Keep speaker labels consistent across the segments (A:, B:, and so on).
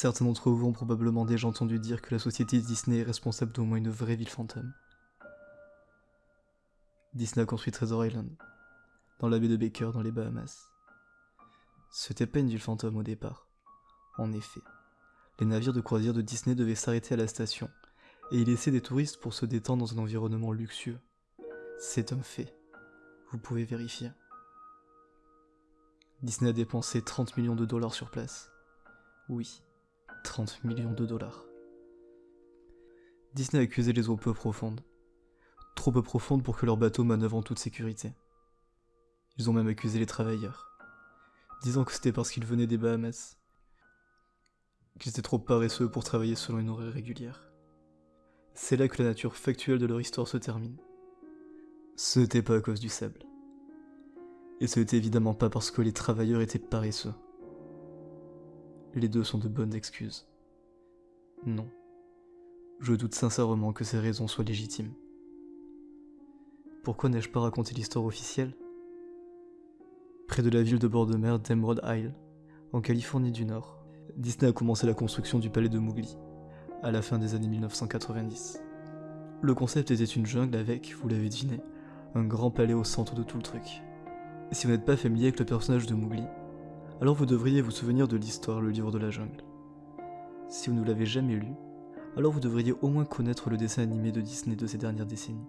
A: Certains d'entre vous ont probablement déjà entendu dire que la société Disney est responsable d'au moins une vraie ville fantôme. Disney a construit Treasure Island, dans la baie de Baker dans les Bahamas. C'était pas une ville fantôme au départ. En effet, les navires de croisière de Disney devaient s'arrêter à la station et y laisser des touristes pour se détendre dans un environnement luxueux. C'est un fait. Vous pouvez vérifier. Disney a dépensé 30 millions de dollars sur place. Oui, 30 millions de dollars. Disney a accusé les eaux peu profondes. Trop peu profondes pour que leur bateau manœuvre en toute sécurité. Ils ont même accusé les travailleurs, disant que c'était parce qu'ils venaient des Bahamas, qu'ils étaient trop paresseux pour travailler selon une horaire régulière. C'est là que la nature factuelle de leur histoire se termine. Ce n'était pas à cause du sable. Et ce n'était évidemment pas parce que les travailleurs étaient paresseux. Les deux sont de bonnes excuses. Non. Je doute sincèrement que ces raisons soient légitimes. Pourquoi n'ai-je pas raconté l'histoire officielle? Près de la ville de bord de mer d'Emerald Isle, en Californie du Nord, Disney a commencé la construction du palais de Mowgli, à la fin des années 1990. Le concept était une jungle avec, vous l'avez deviné, un grand palais au centre de tout le truc. Si vous n'êtes pas familier avec le personnage de Mowgli, alors vous devriez vous souvenir de l'histoire, le livre de la jungle. Si vous ne l'avez jamais lu, alors vous devriez au moins connaître le dessin animé de Disney de ces dernières décennies.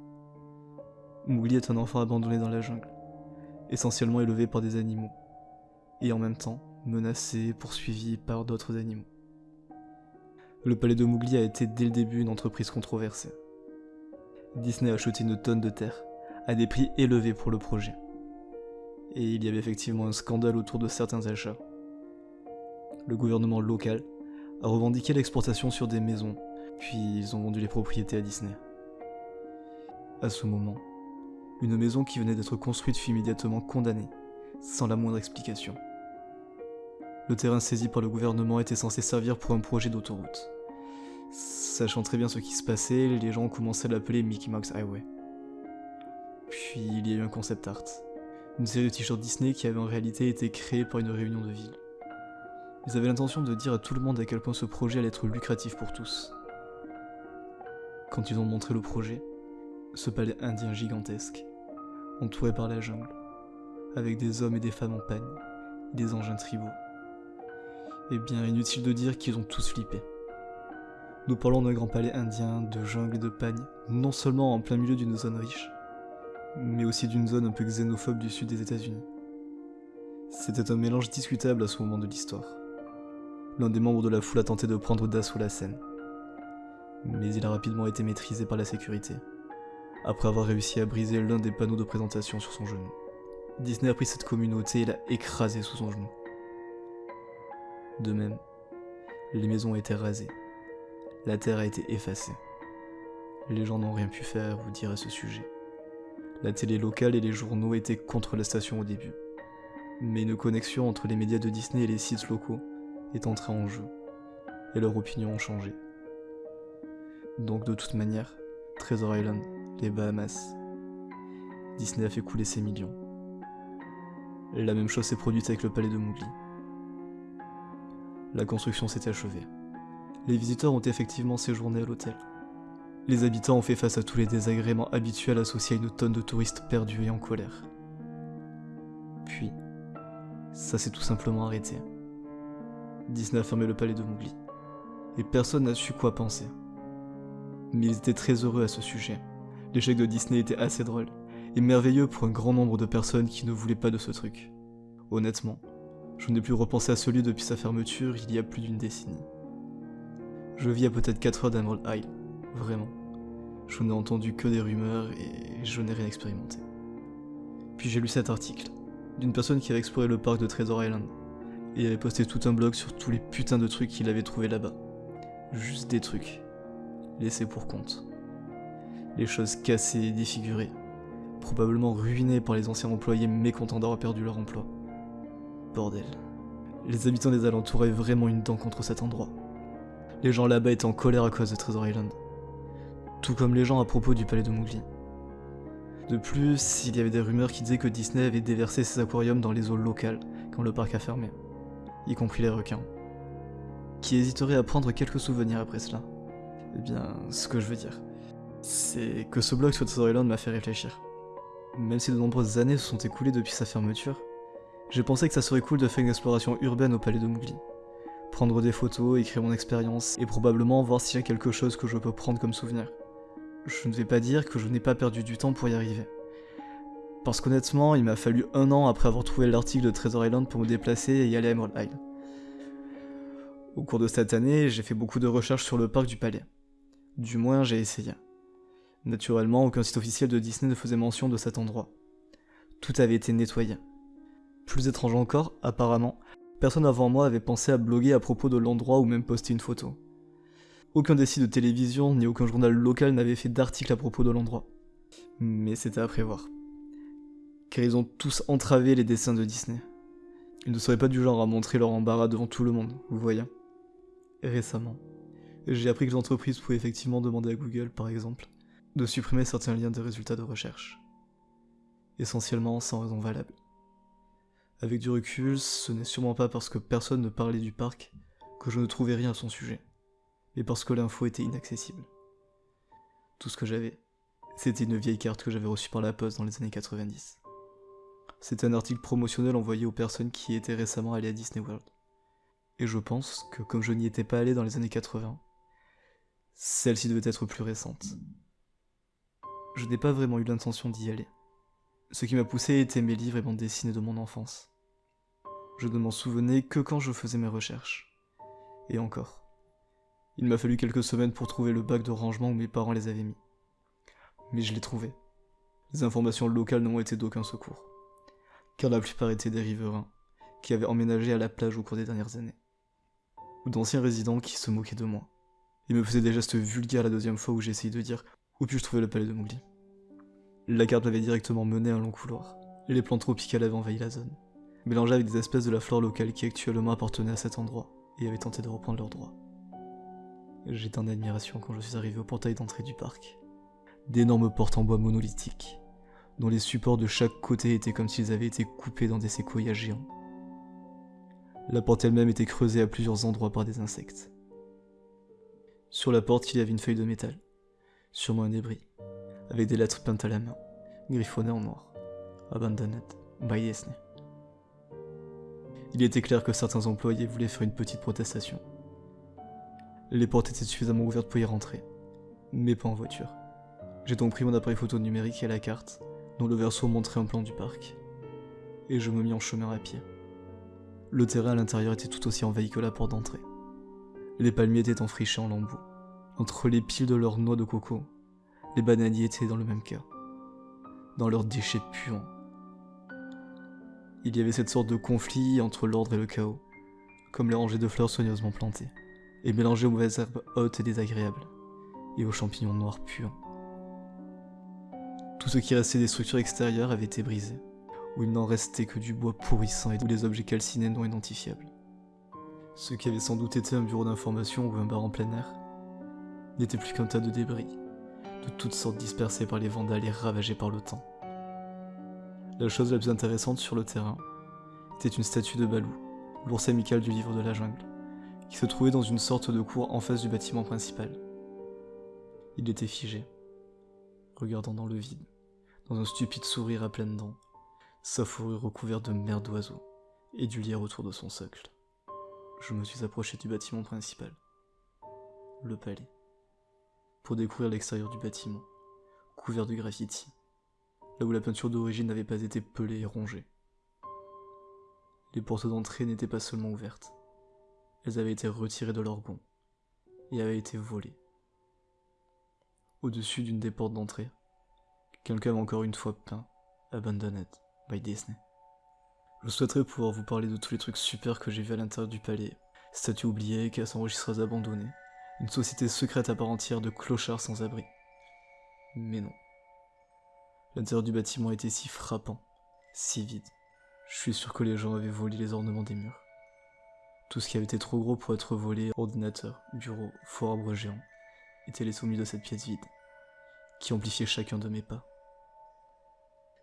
A: Mowgli est un enfant abandonné dans la jungle, essentiellement élevé par des animaux, et en même temps menacé, poursuivi par d'autres animaux. Le palais de Mowgli a été dès le début une entreprise controversée. Disney a acheté une tonne de terre, à des prix élevés pour le projet. Et il y avait effectivement un scandale autour de certains achats. Le gouvernement local a revendiqué l'exportation sur des maisons, puis ils ont vendu les propriétés à Disney. À ce moment, une maison qui venait d'être construite fut immédiatement condamnée, sans la moindre explication. Le terrain saisi par le gouvernement était censé servir pour un projet d'autoroute. Sachant très bien ce qui se passait, les gens ont commencé à l'appeler Mickey Mouse Highway. Puis il y a eu un concept art, une série de t-shirts Disney qui avait en réalité été créée par une réunion de ville. Ils avaient l'intention de dire à tout le monde à quel point ce projet allait être lucratif pour tous. Quand ils ont montré le projet, ce palais indien gigantesque, entouré par la jungle, avec des hommes et des femmes en pagne, des engins tribaux, eh bien, inutile de dire qu'ils ont tous flippé. Nous parlons d'un grand palais indien, de jungle et de pagne, non seulement en plein milieu d'une zone riche, mais aussi d'une zone un peu xénophobe du sud des États-Unis. C'était un mélange discutable à ce moment de l'histoire. L'un des membres de la foule a tenté de prendre d'assaut la scène, mais il a rapidement été maîtrisé par la sécurité, après avoir réussi à briser l'un des panneaux de présentation sur son genou. Disney a pris cette communauté et l'a écrasée sous son genou. De même, les maisons ont été rasées. La terre a été effacée. Les gens n'ont rien pu faire ou dire à ce sujet. La télé locale et les journaux étaient contre la station au début. Mais une connexion entre les médias de Disney et les sites locaux est entrée en jeu, et leurs opinions ont changé. Donc de toute manière, Treasure Island, les Bahamas, Disney a fait couler ses millions. La même chose s'est produite avec le palais de Mowgli la construction s'est achevée. Les visiteurs ont effectivement séjourné à l'hôtel. Les habitants ont fait face à tous les désagréments habituels associés à une tonne de touristes perdus et en colère. Puis, ça s'est tout simplement arrêté. Disney a fermé le palais de Mowgli. Et personne n'a su quoi penser. Mais ils étaient très heureux à ce sujet. L'échec de Disney était assez drôle, et merveilleux pour un grand nombre de personnes qui ne voulaient pas de ce truc. Honnêtement, je n'ai plus repensé à ce lieu depuis sa fermeture il y a plus d'une décennie. Je vis à peut-être 4 heures d'Emerald Isle, vraiment. Je n'ai entendu que des rumeurs et je n'ai rien expérimenté. Puis j'ai lu cet article, d'une personne qui avait exploré le parc de Treasure Island, et avait posté tout un blog sur tous les putains de trucs qu'il avait trouvé là-bas. Juste des trucs, laissés pour compte. Les choses cassées et défigurées, probablement ruinées par les anciens employés mécontents d'avoir perdu leur emploi. Bordel. Les habitants des alentours avaient vraiment une dent contre cet endroit. Les gens là-bas étaient en colère à cause de Treasure Island. Tout comme les gens à propos du palais de Mowgli. De plus, il y avait des rumeurs qui disaient que Disney avait déversé ses aquariums dans les eaux locales quand le parc a fermé, y compris les requins. qui hésiterait à prendre quelques souvenirs après cela? Eh bien, ce que je veux dire, c'est que ce blog sur Island m'a fait réfléchir. Même si de nombreuses années se sont écoulées depuis sa fermeture, j'ai pensé que ça serait cool de faire une exploration urbaine au palais de Mougli. Prendre des photos, écrire mon expérience, et probablement voir s'il y a quelque chose que je peux prendre comme souvenir. Je ne vais pas dire que je n'ai pas perdu du temps pour y arriver. Parce qu'honnêtement, il m'a fallu un an après avoir trouvé l'article de Treasure Island pour me déplacer et y aller à Emerald Isle. Au cours de cette année, j'ai fait beaucoup de recherches sur le parc du palais. Du moins, j'ai essayé. Naturellement, aucun site officiel de Disney ne faisait mention de cet endroit. Tout avait été nettoyé. Plus étrange encore, apparemment, personne avant moi avait pensé à bloguer à propos de l'endroit ou même poster une photo. Aucun des de télévision ni aucun journal local n'avait fait d'article à propos de l'endroit. Mais c'était à prévoir. Car ils ont tous entravé les dessins de Disney. Ils ne seraient pas du genre à montrer leur embarras devant tout le monde, vous voyez. récemment, j'ai appris que l'entreprise pouvait effectivement demander à Google, par exemple, de supprimer certains liens des résultats de recherche. Essentiellement sans raison valable. Avec du recul, ce n'est sûrement pas parce que personne ne parlait du parc que je ne trouvais rien à son sujet, mais parce que l'info était inaccessible. Tout ce que j'avais, c'était une vieille carte que j'avais reçue par la poste dans les années 90. C'était un article promotionnel envoyé aux personnes qui étaient récemment allées à Disney World. Et je pense que comme je n'y étais pas allé dans les années 80, celle-ci devait être plus récente je n'ai pas vraiment eu l'intention d'y aller. Ce qui m'a poussé était mes livres et bandes dessinées de mon enfance. Je ne m'en souvenais que quand je faisais mes recherches. Et encore. Il m'a fallu quelques semaines pour trouver le bac de rangement où mes parents les avaient mis. Mais je l'ai trouvé. Les informations locales n'ont été d'aucun secours. Car la plupart étaient des riverains, qui avaient emménagé à la plage au cours des dernières années. Ou d'anciens résidents qui se moquaient de moi. Ils me faisaient des gestes vulgaires la deuxième fois où j'ai essayé de dire où puis-je trouver le palais de Mowgli? La carte m'avait directement mené à un long couloir. Les plantes tropicales avaient envahi la zone, mélangées avec des espèces de la flore locale qui actuellement appartenaient à cet endroit et avaient tenté de reprendre leurs droits. J'étais en admiration quand je suis arrivé au portail d'entrée du parc. D'énormes portes en bois monolithiques, dont les supports de chaque côté étaient comme s'ils avaient été coupés dans des séquoias géants. La porte elle-même était creusée à plusieurs endroits par des insectes. Sur la porte, il y avait une feuille de métal, sûrement un débris, avec des lettres peintes à la main, griffonnées en noir. Abandoned by Disney. Il était clair que certains employés voulaient faire une petite protestation. Les portes étaient suffisamment ouvertes pour y rentrer, mais pas en voiture. J'ai donc pris mon appareil photo numérique et la carte, dont le verso montrait un plan du parc, et je me mis en chemin à pied. Le terrain à l'intérieur était tout aussi envahi que la porte d'entrée. Les palmiers étaient enfrichés en lambeaux, entre les piles de leurs noix de coco, les bananiers étaient dans le même cas, dans leurs déchets puants. Il y avait cette sorte de conflit entre l'ordre et le chaos, comme les rangées de fleurs soigneusement plantées, et mélangées aux mauvaises herbes hautes et désagréables, et aux champignons noirs puants. Tout ce qui restait des structures extérieures avait été brisé, où il n'en restait que du bois pourrissant et tous les objets calcinés non identifiables. Ce qui avait sans doute été un bureau d'information ou un bar en plein air n'était plus qu'un tas de débris, de toutes sortes dispersés par les vandales et ravagés par le temps. La chose la plus intéressante sur le terrain était une statue de Balou, l'ours amical du livre de la jungle, qui se trouvait dans une sorte de cour en face du bâtiment principal. Il était figé, regardant dans le vide, dans un stupide sourire à pleines dents, sa fourrure recouverte de merde d'oiseaux et du lierre autour de son socle. Je me suis approché du bâtiment principal, le palais pour découvrir l'extérieur du bâtiment, couvert de graffiti, là où la peinture d'origine n'avait pas été pelée et rongée. Les portes d'entrée n'étaient pas seulement ouvertes, elles avaient été retirées de leur gonds et avaient été volées. Au-dessus d'une des portes d'entrée, quelqu'un encore une fois peint Abandoned by Disney. Je souhaiterais pouvoir vous parler de tous les trucs super que j'ai vus à l'intérieur du palais, statues oubliées, caisses enregistreuses abandonnées, une société secrète à part entière de clochards sans abri. Mais non. L'intérieur du bâtiment était si frappant, si vide. Je suis sûr que les gens avaient volé les ornements des murs. Tout ce qui avait été trop gros pour être volé, ordinateur, bureau, fort arbre géant, était les soumis de cette pièce vide, qui amplifiait chacun de mes pas.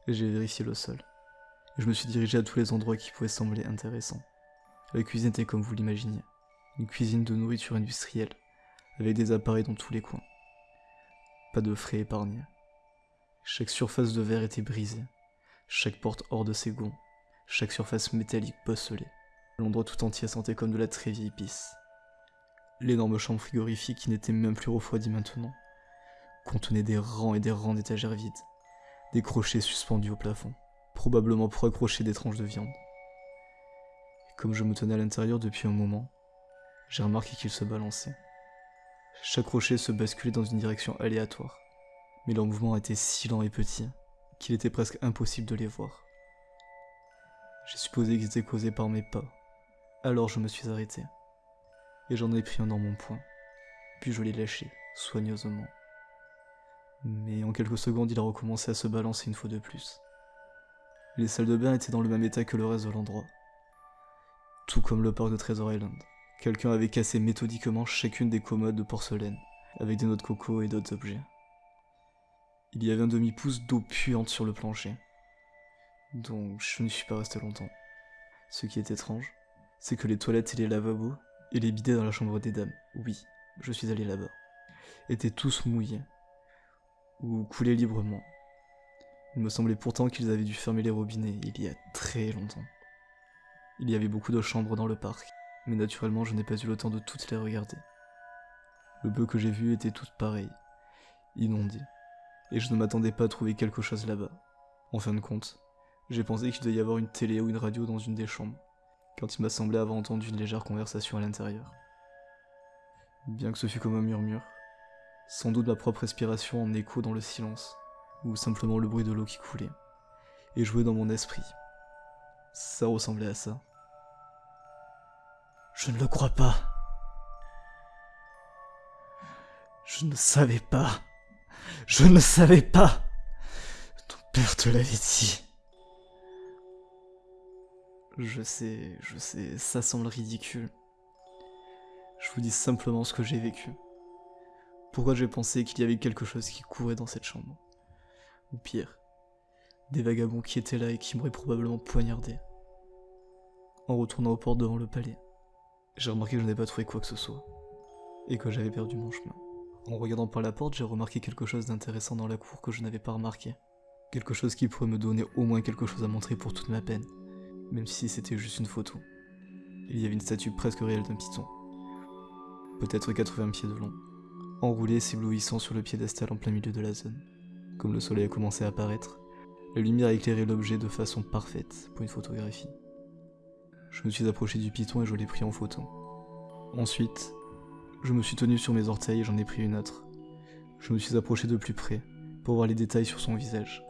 A: J'ai vérifié le sol, je me suis dirigé à tous les endroits qui pouvaient sembler intéressants. La cuisine était comme vous l'imaginiez, Une cuisine de nourriture industrielle, avec des appareils dans tous les coins. Pas de frais épargnés. Chaque surface de verre était brisée, chaque porte hors de ses gonds, chaque surface métallique bosselée. L'endroit tout entier sentait comme de la très vieille pisse. L'énorme chambre frigorifique qui n'était même plus refroidie maintenant contenait des rangs et des rangs d'étagères vides, des crochets suspendus au plafond, probablement pour accrocher des tranches de viande. Comme je me tenais à l'intérieur depuis un moment, j'ai remarqué qu'il se balançait. Chaque crochet se basculait dans une direction aléatoire, mais leur mouvement était si lent et petit qu'il était presque impossible de les voir. J'ai supposé qu'ils étaient causés par mes pas, alors je me suis arrêté et j'en ai pris un dans mon poing. Puis je l'ai lâché, soigneusement. Mais en quelques secondes, il a recommencé à se balancer une fois de plus. Les salles de bain étaient dans le même état que le reste de l'endroit. Tout comme le parc de Treasure Island. Quelqu'un avait cassé méthodiquement chacune des commodes de porcelaine, avec des noix de coco et d'autres objets. Il y avait un demi-pouce d'eau puante sur le plancher. Donc je ne suis pas resté longtemps. Ce qui est étrange, c'est que les toilettes et les lavabos et les bidets dans la chambre des dames, oui, je suis allé là-bas, étaient tous mouillés, ou coulaient librement. Il me semblait pourtant qu'ils avaient dû fermer les robinets il y a très longtemps. Il y avait beaucoup de chambres dans le parc, mais naturellement je n'ai pas eu le temps de toutes les regarder. Le peu que j'ai vu était toutes pareilles, inondées, et je ne m'attendais pas à trouver quelque chose là-bas. En fin de compte, j'ai pensé qu'il devait y avoir une télé ou une radio dans une des chambres quand il m'a semblé avoir entendu une légère conversation à l'intérieur. Bien que ce fût comme un murmure, sans doute ma propre respiration en écho dans le silence, ou simplement le bruit de l'eau qui coulait, et jouait dans mon esprit. Ça ressemblait à ça. Je ne le crois pas. Je ne savais pas. Je ne savais pas. Ton père te l'avait dit. Je sais, je sais, ça semble ridicule. Je vous dis simplement ce que j'ai vécu. Pourquoi j'ai pensé qu'il y avait quelque chose qui courait dans cette chambre. Ou pire, des vagabonds qui étaient là et qui m'auraient probablement poignardé. En retournant aux portes devant le palais, j'ai remarqué que je n'avais pas trouvé quoi que ce soit, et que j'avais perdu mon chemin. En regardant par la porte, j'ai remarqué quelque chose d'intéressant dans la cour que je n'avais pas remarqué. Quelque chose qui pourrait me donner au moins quelque chose à montrer pour toute ma peine même si c'était juste une photo. Il y avait une statue presque réelle d'un python, peut-être 80 pieds de long, enroulé s'éblouissant sur le piédestal en plein milieu de la zone. Comme le soleil a commencé à apparaître, la lumière a éclairé l'objet de façon parfaite pour une photographie. Je me suis approché du python et je l'ai pris en photo. Ensuite, je me suis tenu sur mes orteils et j'en ai pris une autre. Je me suis approché de plus près pour voir les détails sur son visage.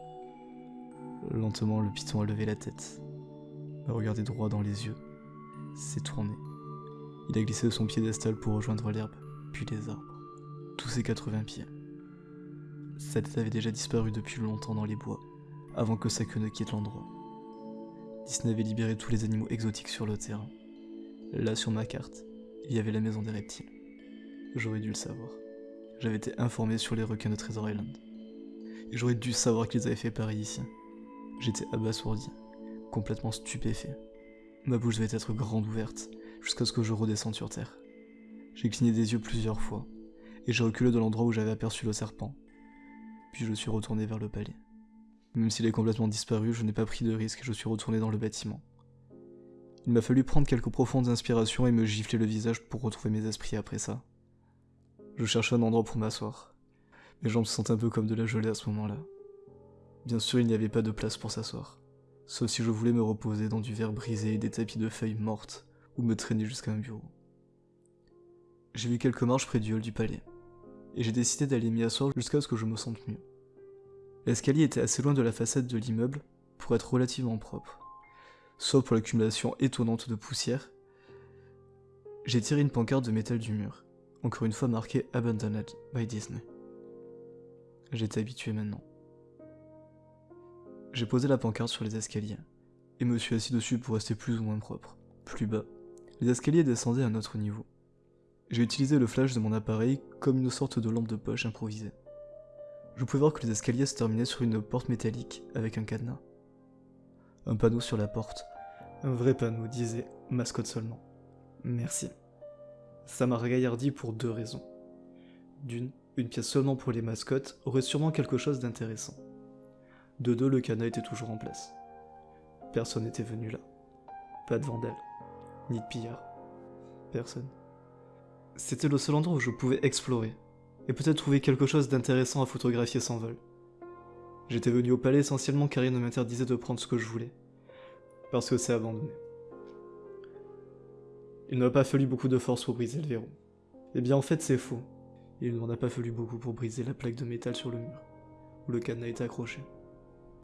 A: Lentement, le python a levé la tête m'a regardé droit dans les yeux, s'est tourné. Il a glissé de son piédestal pour rejoindre l'herbe, puis les arbres. Tous ses 80 pieds. Sa tête avait déjà disparu depuis longtemps dans les bois, avant que sa queue ne quitte l'endroit. Disney avait libéré tous les animaux exotiques sur le terrain. Là, sur ma carte, il y avait la maison des reptiles. J'aurais dû le savoir. J'avais été informé sur les requins de Treasure Island. J'aurais dû savoir qu'ils avaient fait pareil ici. J'étais abasourdi complètement stupéfait. Ma bouche devait être grande ouverte, jusqu'à ce que je redescende sur terre. J'ai cligné des yeux plusieurs fois, et j'ai reculé de l'endroit où j'avais aperçu le serpent. Puis je suis retourné vers le palais. Même s'il est complètement disparu, je n'ai pas pris de risque et je suis retourné dans le bâtiment. Il m'a fallu prendre quelques profondes inspirations et me gifler le visage pour retrouver mes esprits après ça. Je cherchais un endroit pour m'asseoir. Mes jambes se sentaient un peu comme de la gelée à ce moment-là. Bien sûr, il n'y avait pas de place pour s'asseoir sauf si je voulais me reposer dans du verre brisé et des tapis de feuilles mortes, ou me traîner jusqu'à un bureau. J'ai vu quelques marches près du hall du palais, et j'ai décidé d'aller m'y asseoir jusqu'à ce que je me sente mieux. L'escalier était assez loin de la façade de l'immeuble pour être relativement propre, sauf pour l'accumulation étonnante de poussière. J'ai tiré une pancarte de métal du mur, encore une fois marquée Abandoned by Disney. J'étais habitué maintenant. J'ai posé la pancarte sur les escaliers, et me suis assis dessus pour rester plus ou moins propre. Plus bas, les escaliers descendaient à un autre niveau. J'ai utilisé le flash de mon appareil comme une sorte de lampe de poche improvisée. Je pouvais voir que les escaliers se terminaient sur une porte métallique avec un cadenas. Un panneau sur la porte. Un vrai panneau disait mascotte seulement. Merci. Ça m'a ragaillardi pour deux raisons. D'une, une pièce seulement pour les mascottes aurait sûrement quelque chose d'intéressant. De deux, le cadenas était toujours en place. Personne n'était venu là. Pas de vandale, ni de pillard. Personne. C'était le seul endroit où je pouvais explorer, et peut-être trouver quelque chose d'intéressant à photographier sans vol. J'étais venu au palais essentiellement car il ne m'interdisait de prendre ce que je voulais, parce que c'est abandonné. Il ne m'a pas fallu beaucoup de force pour briser le verrou. Eh bien en fait c'est faux. Il ne m'en a pas fallu beaucoup pour briser la plaque de métal sur le mur, où le cadenas était accroché.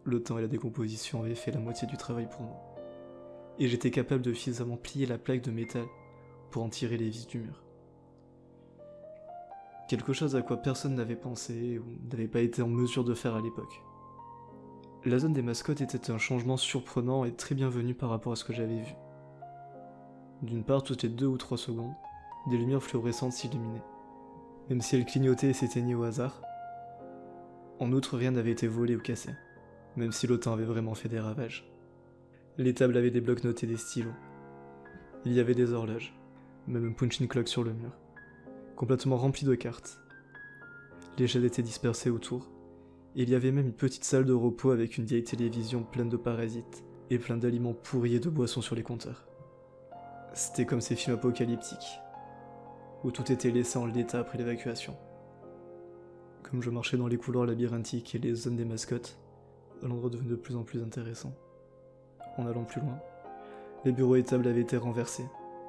A: Le temps et la décomposition avaient fait la moitié du travail pour moi. Et j'étais capable de suffisamment plier la plaque de métal pour en tirer les vis du mur. Quelque chose à quoi personne n'avait pensé ou n'avait pas été en mesure de faire à l'époque. La zone des mascottes était un changement surprenant et très bienvenu par rapport à ce que j'avais vu. D'une part, toutes les deux ou trois secondes, des lumières fluorescentes s'illuminaient, même si elles clignotaient et s'éteignaient au hasard. En outre, rien n'avait été volé ou cassé, même si temps avait vraiment fait des ravages. Les tables avaient des blocs notés et des stylos. Il y avait des horloges, même un punching clock sur le mur, complètement rempli de cartes. Les chaises étaient dispersées autour, il y avait même une petite salle de repos avec une vieille télévision pleine de parasites et plein d'aliments pourris et de boissons sur les compteurs. C'était comme ces films apocalyptiques, où tout était laissé en l'état après l'évacuation. Comme je marchais dans les couloirs labyrinthiques et les zones des mascottes, l'endroit devenait de plus en plus intéressant. En allant plus loin, les bureaux et tables avaient été renversés,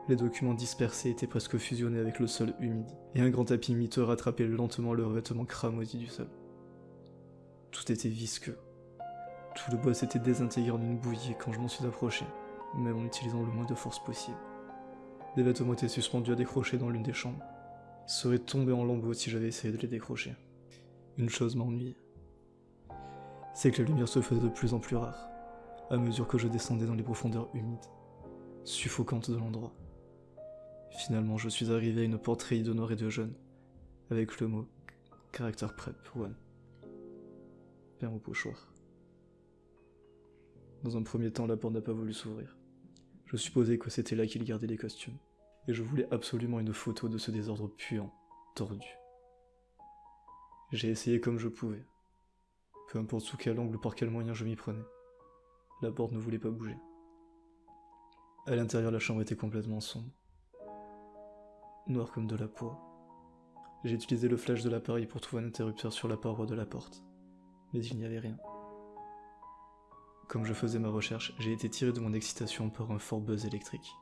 A: les documents dispersés étaient presque fusionnés avec le sol humide, et un grand tapis miteux rattrapait lentement le revêtement cramoisi du sol. Tout était visqueux. Tout le bois s'était désintégré en une bouillie quand je m'en suis approché, même en utilisant le moins de force possible. Des vêtements étaient suspendus à décrocher dans l'une des chambres. Ils seraient tombés en lambeaux si j'avais essayé de les décrocher. Une chose m'ennuyait. C'est que la lumière se faisait de plus en plus rare, à mesure que je descendais dans les profondeurs humides, suffocantes de l'endroit. Finalement, je suis arrivé à une porte rayée de noir et de jaune, avec le mot Character Prep One peint au pochoir. Dans un premier temps, la porte n'a pas voulu s'ouvrir. Je supposais que c'était là qu'il gardait les costumes, et je voulais absolument une photo de ce désordre puant, tordu. J'ai essayé comme je pouvais. Peu importe sous quel angle ou par quel moyen je m'y prenais. La porte ne voulait pas bouger. À l'intérieur, la chambre était complètement sombre. Noire comme de la poix. J'ai utilisé le flash de l'appareil pour trouver un interrupteur sur la paroi de la porte mais il n'y avait rien. Comme je faisais ma recherche, j'ai été tiré de mon excitation par un fort buzz électrique.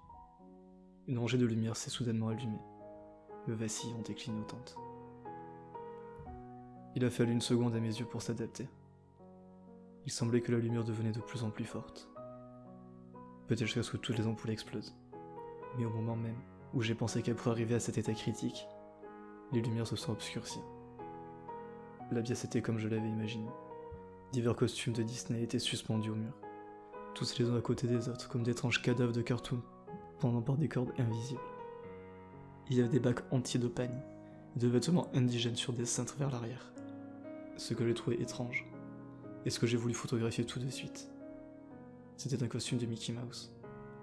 A: Une rangée de lumière s'est soudainement allumée, me vacillant et clignotante. Il a fallu une seconde à mes yeux pour s'adapter. Il semblait que la lumière devenait de plus en plus forte. Peut-être jusqu'à ce que toutes les ampoules explosent. Mais au moment même où j'ai pensé qu'elle pourrait arriver à cet état critique, les lumières se sont obscurcies. La pièce était comme je l'avais imaginé. Divers costumes de Disney étaient suspendus au mur, tous les uns à côté des autres, comme d'étranges cadavres de cartoon, pendant par des cordes invisibles. Il y avait des bacs entiers de et de vêtements indigènes sur des cintres vers l'arrière. Ce que j'ai trouvé étrange, et ce que j'ai voulu photographier tout de suite. C'était un costume de Mickey Mouse,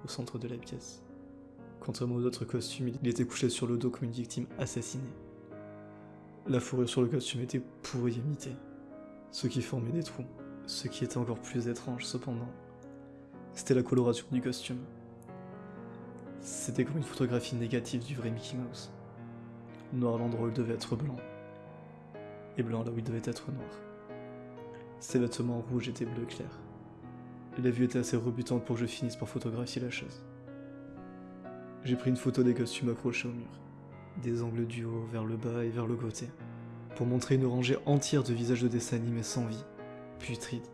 A: au centre de la pièce. Contrairement aux autres costumes, il était couché sur le dos comme une victime assassinée. La fourrure sur le costume était pourrie et mitée, ce qui formait des trous. Ce qui était encore plus étrange cependant, c'était la coloration du costume. C'était comme une photographie négative du vrai Mickey Mouse. Noir l'endroit devait être blanc, blanc là où il devait être noir. Ses vêtements rouges étaient bleu clair. La vue était assez rebutante pour que je finisse par photographier la chose. J'ai pris une photo des costumes accrochés au mur des angles du haut vers le bas et vers le côté, pour montrer une rangée entière de visages de dessins animés sans vie, putrides.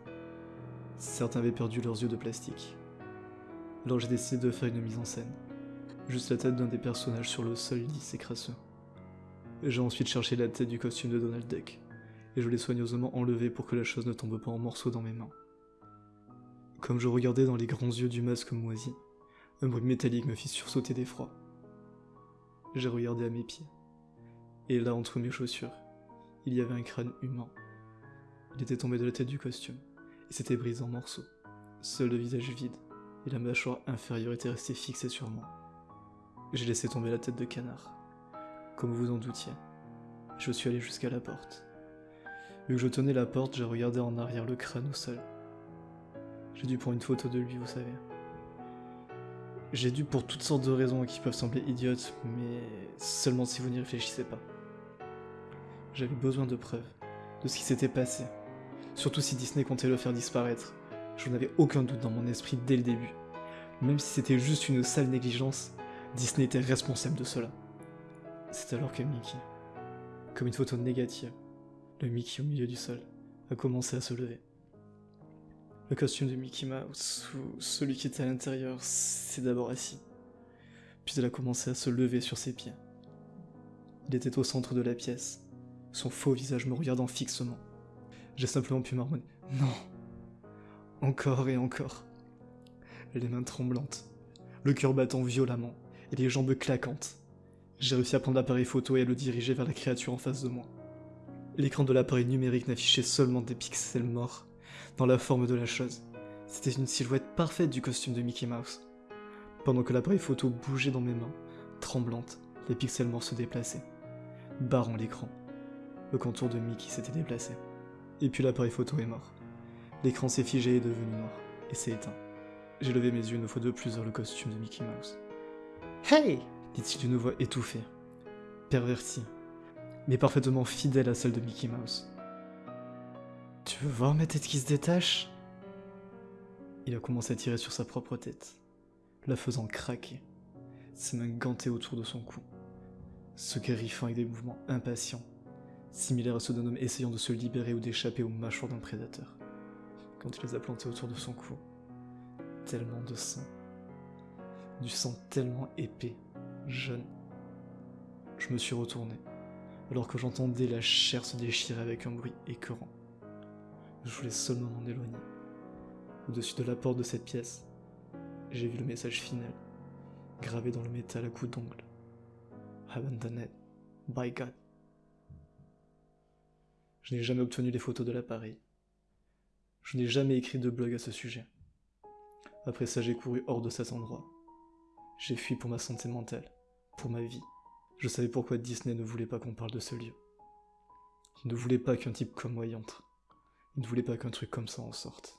A: Certains avaient perdu leurs yeux de plastique. Alors j'ai décidé de faire une mise en scène, juste la tête d'un des personnages sur le sol lisse et. J'ai ensuite cherché la tête du costume de Donald Duck, et je l'ai soigneusement enlevé pour que la chose ne tombe pas en morceaux dans mes mains. Comme je regardais dans les grands yeux du masque moisi, un bruit métallique me fit sursauter d'effroi. J'ai regardé à mes pieds. Et là, entre mes chaussures, il y avait un crâne humain. Il était tombé de la tête du costume, et s'était brisé en morceaux. Seul le visage vide, et la mâchoire inférieure était restée fixée sur moi. J'ai laissé tomber la tête de canard, comme vous en doutiez. Je suis allé jusqu'à la porte. Vu que je tenais la porte, j'ai regardé en arrière le crâne au sol. J'ai dû prendre une photo de lui, vous savez. J'ai dû pour toutes sortes de raisons qui peuvent sembler idiotes, mais seulement si vous n'y réfléchissez pas. J'avais besoin de preuves, de ce qui s'était passé. Surtout si Disney comptait le faire disparaître. Je n'avais aucun doute dans mon esprit dès le début. Même si c'était juste une sale négligence, Disney était responsable de cela. C'est alors que Mickey, comme une photo négative, le Mickey au milieu du sol, a commencé à se lever. Le costume de Mickey Mouse, ou celui qui était à l'intérieur, s'est d'abord assis. Puis il a commencé à se lever sur ses pieds. Il était au centre de la pièce, son faux visage me regardant fixement. J'ai simplement pu marmonner Non Encore et encore. Les mains tremblantes, le cœur battant violemment, et les jambes claquantes. J'ai réussi à prendre l'appareil photo et à le diriger vers la créature en face de moi. L'écran de l'appareil numérique n'affichait seulement des pixels morts, dans la forme de la chose. C'était une silhouette parfaite du costume de Mickey Mouse. Pendant que l'appareil photo bougeait dans mes mains, tremblantes, les pixels morts se déplaçaient, barrant l'écran. Le contour de Mickey s'était déplacé. Et puis l'appareil photo est mort. L'écran s'est figé et est devenu noir, et s'est éteint. J'ai levé mes yeux une fois de plus vers le costume de Mickey Mouse. Hey dit-il d'une voix étouffée, pervertie, mais parfaitement fidèle à celle de Mickey Mouse. Tu veux voir ma tête qui se détache? Il a commencé à tirer sur sa propre tête, la faisant craquer, ses mains gantées autour de son cou, se griffant avec des mouvements impatients, similaires à ceux d'un homme essayant de se libérer ou d'échapper aux mâchoires d'un prédateur. Quand il les a plantés autour de son cou, tellement de sang, du sang tellement épais, jeune. Je me suis retourné, alors que j'entendais la chair se déchirer avec un bruit écœurant. Je voulais seulement m'en éloigner. Au-dessus de la porte de cette pièce, j'ai vu le message final, gravé dans le métal à coups d'ongle. Abandoned by God. Je n'ai jamais obtenu les photos de l'appareil. Je n'ai jamais écrit de blog à ce sujet. Après ça, j'ai couru hors de cet endroit. J'ai fui pour ma santé mentale, pour ma vie. Je savais pourquoi Disney ne voulait pas qu'on parle de ce lieu. Il ne voulait pas qu'un type comme moi y entre. Il ne voulait pas qu'un truc comme ça en sorte.